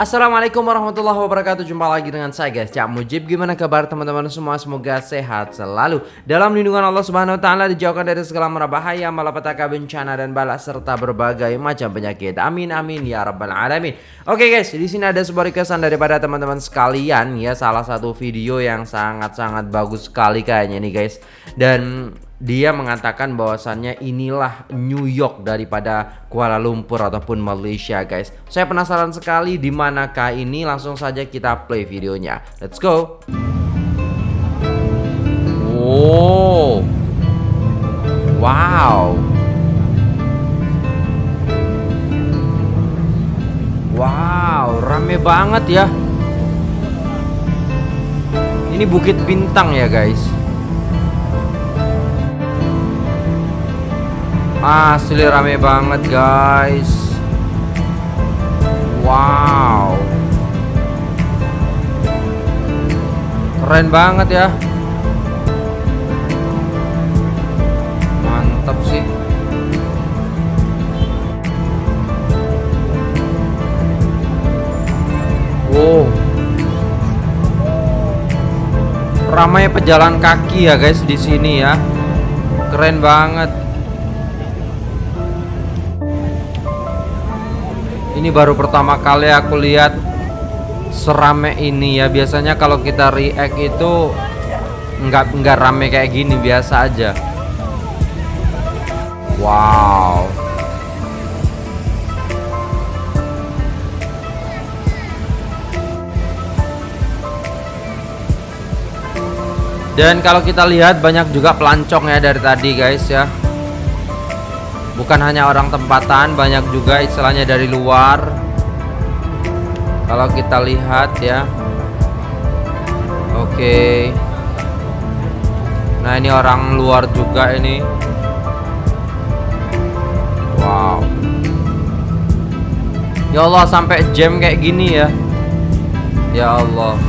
Assalamualaikum warahmatullahi wabarakatuh. Jumpa lagi dengan saya guys. Cak Mujib Gimana kabar teman-teman semua? Semoga sehat selalu. Dalam lindungan Allah subhanahu wa ta'ala Dijauhkan dari segala merabahaya Malapetaka bencana dan bala Serta berbagai macam penyakit. Amin amin ya rabbal alamin. Oke guys di sini ada sebuah requestan daripada teman-teman sekalian Ya. Salah satu video yang sangat-sangat bagus sekali kayaknya nih guys. Dan dia mengatakan bahwasannya inilah New York daripada Kuala Lumpur ataupun Malaysia guys. Saya penasaran sekali di manakah ini langsung saja kita play videonya. Let's go. Oh. Wow. Wow, rame banget ya. Ini Bukit Bintang ya guys. Asli rame banget guys. Wow. Keren banget ya. Mantap sih. Wow. Ramai pejalan kaki ya guys di sini ya. Keren banget Ini baru pertama kali aku lihat serame ini ya. Biasanya kalau kita react itu nggak nggak rame kayak gini biasa aja. Wow. Dan kalau kita lihat banyak juga pelancong ya dari tadi guys ya bukan hanya orang tempatan banyak juga istilahnya dari luar. Kalau kita lihat ya. Oke. Nah ini orang luar juga ini. Wow. Ya Allah sampai jam kayak gini ya. Ya Allah.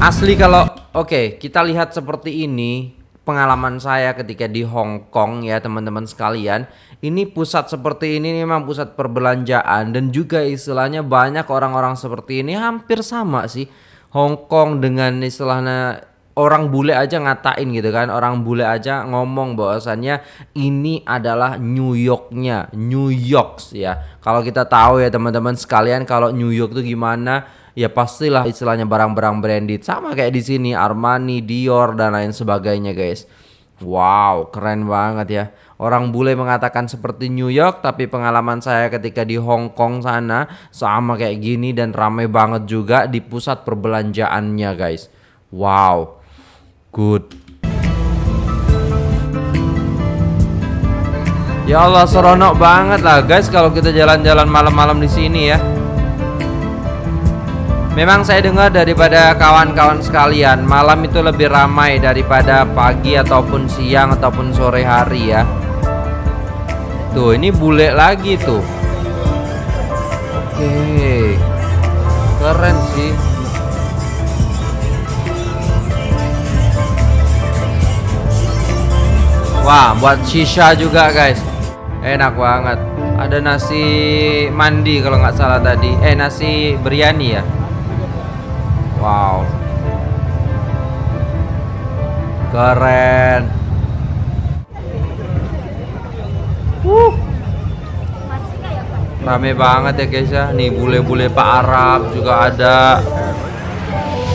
Asli kalau oke kita lihat seperti ini pengalaman saya ketika di Hong Kong ya teman-teman sekalian. Ini pusat seperti ini memang pusat perbelanjaan. Dan juga istilahnya banyak orang-orang seperti ini hampir sama sih. Hong Kong dengan istilahnya orang bule aja ngatain gitu kan. Orang bule aja ngomong bahwasannya ini adalah New Yorknya. New York ya. Kalau kita tahu ya teman-teman sekalian kalau New York tuh gimana ya pastilah istilahnya barang-barang branded sama kayak di sini Armani, Dior dan lain sebagainya guys. Wow, keren banget ya. Orang bule mengatakan seperti New York, tapi pengalaman saya ketika di Hong Kong sana sama kayak gini dan ramai banget juga di pusat perbelanjaannya guys. Wow, good. Ya Allah seronok banget lah guys kalau kita jalan-jalan malam-malam di sini ya. Memang saya dengar daripada kawan-kawan sekalian Malam itu lebih ramai daripada pagi ataupun siang ataupun sore hari ya. Tuh ini bule lagi tuh. Oke. Keren sih. Wah buat shisha juga guys. Enak banget. Ada nasi mandi kalau nggak salah tadi. Eh nasi biryani ya Wow. Keren. Uh. Rame banget ya guys ya. Nih bule-bule Pak Arab juga ada.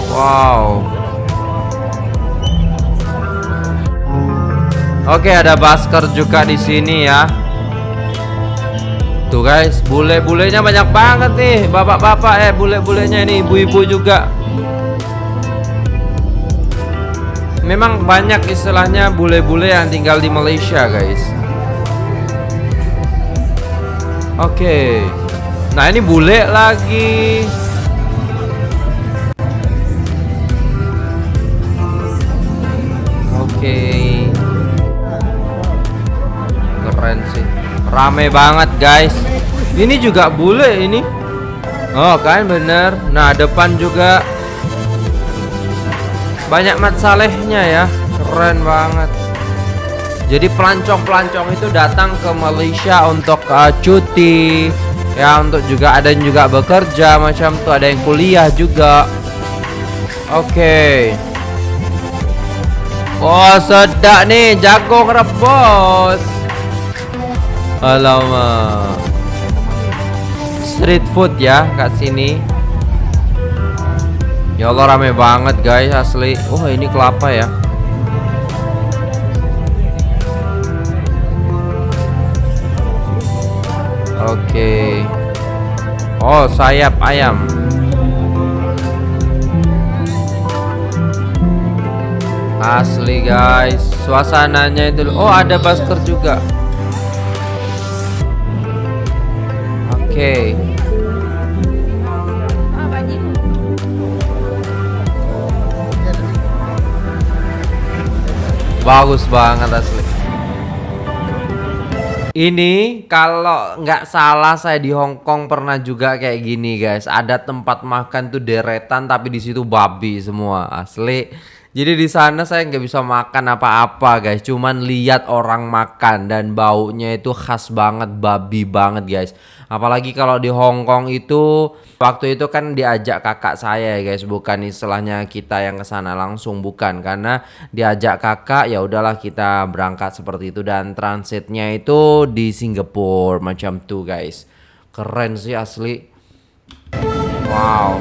Wow. Oke ada basker juga di sini ya Tuh guys, bule-bulenya banyak banget nih, bapak-bapak eh bule-bulenya ini ibu-ibu juga. Memang banyak istilahnya bule-bule yang tinggal di Malaysia, guys. Oke. Nah, ini bule lagi. Rame banget, guys. Ini juga bule ini. Oh, kan bener. Nah, depan juga banyak mat salehnya ya keren banget jadi pelancong-pelancong itu datang ke Malaysia untuk uh, cuti Ya untuk juga ada yang juga bekerja macam tuh ada yang kuliah juga. Oke. Okay. Oh sedap nih jagung rebus. Alamak. Street food ya kat sini. Ya Allah rame banget guys asli. Oh ini kelapa ya. Oke. Okay. Oh, sayap ayam. Asli guys, suasananya itu. Oh, ada basker juga. Okay. Bagus banget asli. Ini kalau nggak salah saya di Hong Kong pernah juga kayak gini guys. Ada tempat makan tuh deretan tapi di situ babi semua asli. Jadi di sana saya nggak bisa makan apa-apa guys. Cuman lihat orang makan dan baunya itu khas banget babi banget guys. Apalagi kalau di Hong Kong itu waktu itu kan diajak kakak saya ya guys, bukan istilahnya kita yang ke sana langsung bukan karena diajak kakak ya udahlah kita berangkat seperti itu dan transitnya itu di Singapura macam tuh guys. Keren sih asli. Wow.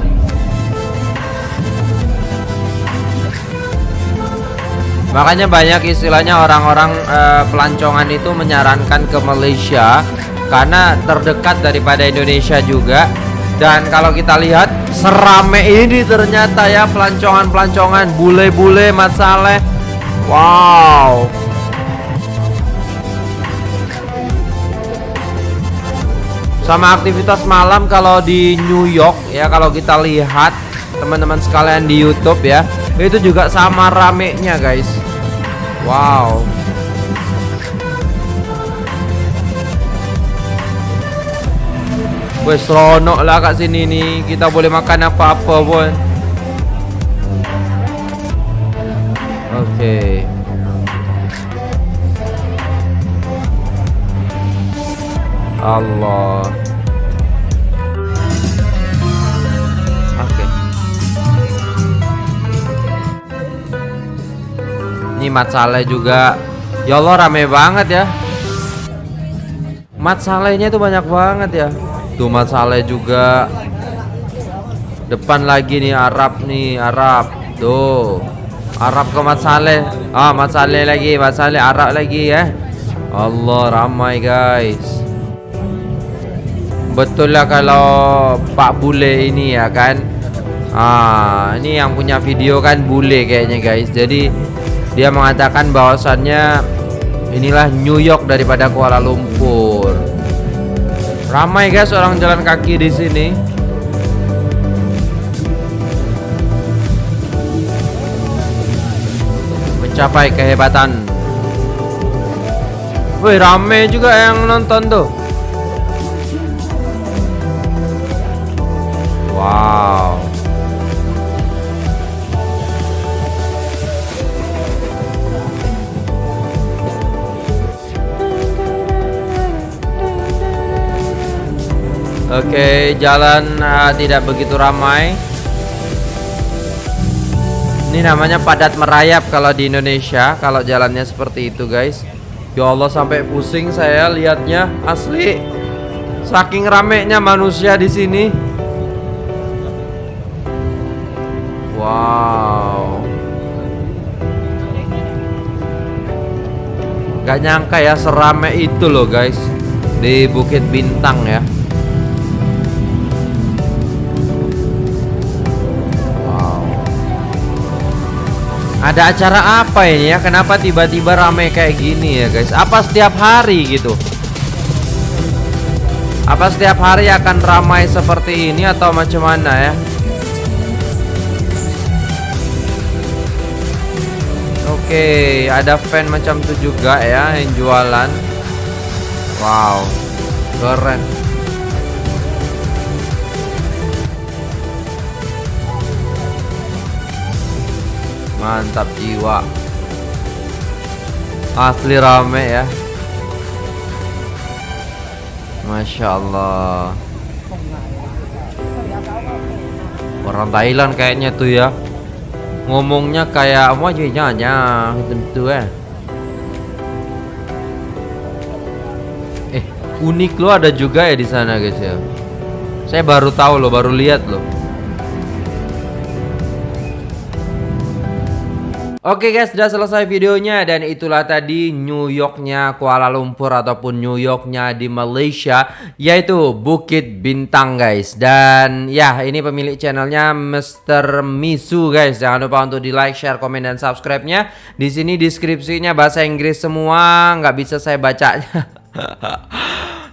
Makanya banyak istilahnya orang-orang uh, pelancongan itu menyarankan ke Malaysia karena terdekat daripada Indonesia juga. Dan kalau kita lihat serame ini ternyata ya pelancongan-pelancongan bule-bule Mat Saleh. Wow. Sama aktivitas malam kalau di New York ya kalau kita lihat teman-teman sekalian di YouTube ya itu juga sama ramenya guys wow. Wes seronok lah kat sini nih kita boleh makan apa-apa pun. Okay. Allah Ini Mat Saleh juga. Ya Allah rame banget ya. Mat Salehnya itu banyak banget ya. Tuh Mat Saleh juga. Depan lagi nih Arab nih, Arab. Tuh. Arab ke Mat Saleh. Ah, Mat Saleh lagi, Mat Saleh Arab lagi ya. Allah ramai guys. Betul lah kalau Pak Bule ini ya kan. Ah, ini yang punya video kan Bule kayaknya guys. Jadi dia mengatakan bahwasannya inilah New York daripada Kuala Lumpur. Ramai guys orang jalan kaki di sini. Mencapai kehebatan. Wih, ramai juga yang nonton tuh. Wow. Oke, jalan uh, tidak begitu ramai. Ini namanya padat merayap kalau di Indonesia, kalau jalannya seperti itu, guys. Ya Allah sampai pusing saya lihatnya, asli. Saking ramenya manusia di sini. Wow. Gak nyangka ya serame itu loh guys Di Bukit Bintang ya Ada acara apa ini ya? Kenapa tiba-tiba ramai kayak gini ya guys? Apa setiap hari gitu? Apa setiap hari akan ramai seperti ini atau macam mana ya? Oke, ada fan macam itu juga ya yang jualan. Wow, keren. mantap jiwa. Asli rame ya. Masya Allah orang Thailand kayaknya tuh ya. Ngomongnya kayak mau aja nyanya tentu ya. Eh unik lo ada juga ya di sana guys ya. Saya baru tahu lo baru lihat loh. Oke guys, sudah selesai videonya dan itulah tadi New Yorknya Kuala Lumpur ataupun New Yorknya di Malaysia yaitu Bukit Bintang guys. Dan ya ini pemilik channelnya Mr. Misu guys. Jangan lupa untuk di like, share, komen dan subscribe-nya. Di sini deskripsinya bahasa Inggris semua, nggak bisa saya bacanya.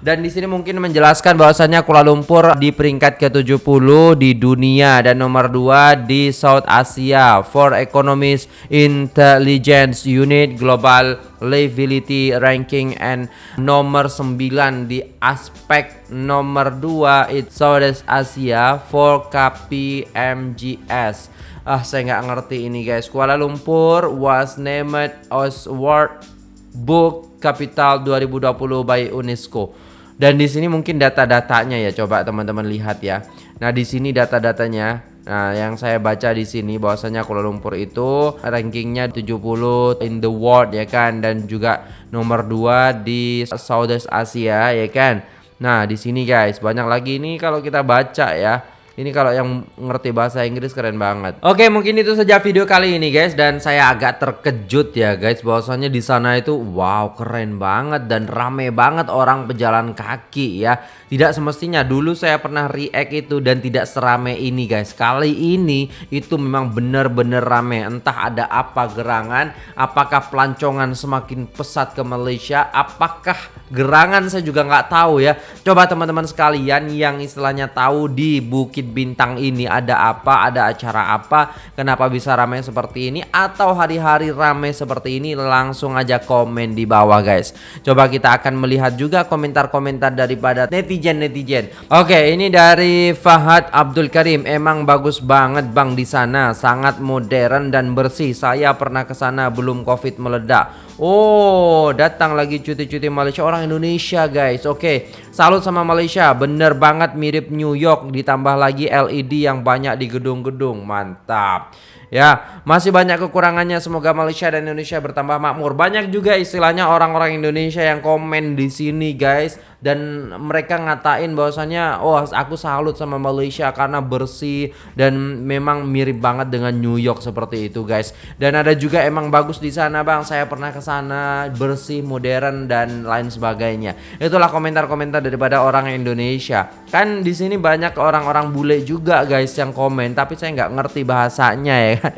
Dan di sini mungkin menjelaskan bahwasannya Kuala Lumpur di peringkat ke-70 di dunia dan nomor 2 di South Asia for Economist Intelligence Unit Global Livability Ranking and nomor 9 di aspek nomor 2 it South Asia for KPMGS. Ah, saya nggak ngerti ini guys. Kuala Lumpur was named as World Book Capital 2020 by UNESCO. Dan di sini mungkin data-datanya ya coba teman-teman lihat ya. Nah, di sini data-datanya Nah, yang saya baca di sini bahwasanya Kuala Lumpur itu rankingnya 70 in the world ya kan dan juga nomor 2 di Southeast Asia ya kan. Nah, di sini guys, banyak lagi ini kalau kita baca ya. Ini kalau yang ngerti bahasa Inggris keren banget. Oke, mungkin itu saja video kali ini guys dan saya agak terkejut ya guys bahwasanya di sana itu wow keren banget dan rame banget orang pejalan kaki ya. Tidak semestinya dulu saya pernah react itu dan tidak serame ini guys. Kali ini itu memang benar-benar rame. Entah ada apa gerangan, apakah pelancongan semakin pesat ke Malaysia, apakah gerangan saya juga nggak tahu ya. Coba teman-teman sekalian yang istilahnya tahu di Bukit Bintang ini ada apa, ada acara apa, kenapa bisa ramai seperti ini atau hari-hari ramai seperti ini langsung aja komen di bawah guys. Coba kita akan melihat juga komentar-komentar daripada netizen-netizen. Oke, ini dari Fahad Abdul Karim. Emang bagus banget Bang di sana, sangat modern dan bersih. Saya pernah ke sana belum Covid meledak. Oh, datang lagi cuti-cuti Malaysia orang Indonesia, guys. Oke, salut sama Malaysia. Bener banget mirip New York ditambah lagi LED yang banyak di gedung-gedung. Mantap. Ya, masih banyak kekurangannya. Semoga Malaysia dan Indonesia bertambah makmur. Banyak juga istilahnya orang-orang Indonesia yang komen di sini, guys. Dan mereka ngatain bahwasanya, oh aku salut sama Malaysia karena bersih dan memang mirip banget dengan New York seperti itu, guys. Dan ada juga emang bagus di sana, bang. Saya pernah ke sana, bersih, modern dan lain sebagainya. Itulah komentar-komentar daripada orang Indonesia. Kan di sini banyak orang-orang bule juga, guys, yang komen. Tapi saya nggak ngerti bahasanya ya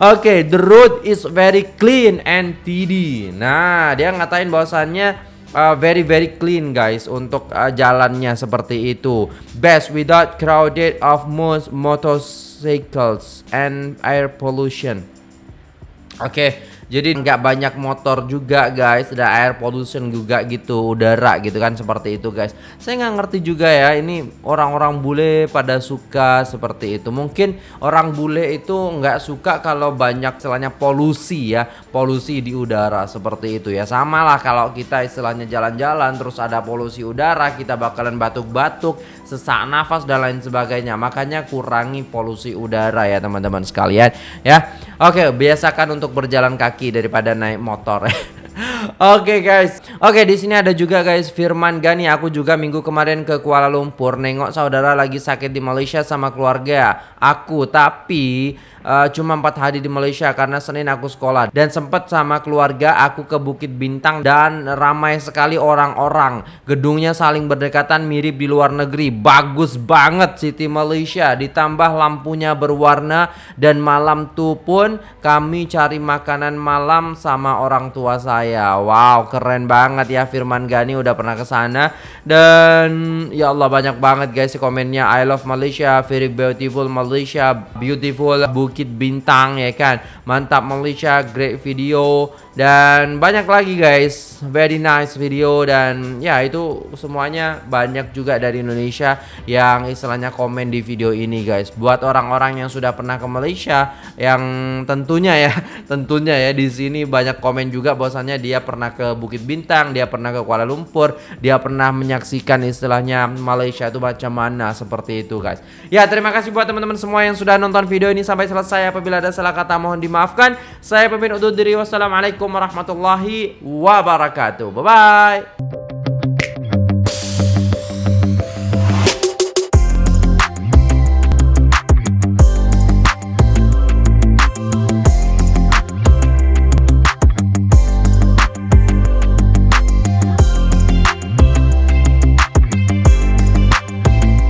Oke, okay, the road is very clean and tidy. Nah, dia ngatain bahwasannya uh, very very clean guys untuk uh, jalannya seperti itu. Best without crowded of most motorcycles and air pollution. Oke, okay. Jadi nggak banyak motor juga guys, ada air pollution juga gitu, udara gitu kan seperti itu guys. Saya nggak ngerti juga ya, ini orang-orang bule pada suka seperti itu. Mungkin orang bule itu nggak suka kalau banyak istilahnya polusi ya, polusi di udara seperti itu ya. Sama lah kalau kita istilahnya jalan-jalan terus ada polusi udara, kita bakalan batuk-batuk, sesak nafas dan lain sebagainya. Makanya kurangi polusi udara ya teman-teman sekalian ya. Oke, biasakan untuk berjalan kaki kaki daripada naik motor. Oke okay, guys. Oke okay, di sini ada juga guys Firman Gani. Aku juga minggu kemarin ke Kuala Lumpur nengok saudara lagi sakit di Malaysia sama keluarga aku. Tapi uh, cuma empat hari di Malaysia karena Senin aku sekolah dan sempat sama keluarga aku ke Bukit Bintang dan ramai sekali orang-orang. Gedungnya saling berdekatan mirip di luar negeri. Bagus banget City Malaysia ditambah lampunya berwarna dan malam tuh pun kami cari makanan malam sama orang tua saya. Wow, keren banget ya Firman Gani udah pernah ke sana dan ya Allah banyak banget guys komennya I love Malaysia, very beautiful Malaysia, beautiful Bukit Bintang ya kan. Mantap Malaysia, great video dan banyak lagi guys. Very nice video dan ya itu semuanya banyak juga dari Indonesia yang istilahnya komen di video ini guys. Buat orang-orang yang sudah pernah ke Malaysia yang tentunya ya tentunya ya di sini banyak komen juga bahwasannya dia pernah ke Bukit Bintang dia pernah ke Kuala Lumpur dia pernah menyaksikan istilahnya Malaysia itu macam mana seperti itu guys. Ya terima kasih buat teman-teman semua yang sudah nonton video ini sampai selesai. Apabila ada salah kata mohon dimaafkan. Saya pemimpin undur diri. Wassalamualaikum warahmatullahi wabarakatuh. Bye bye.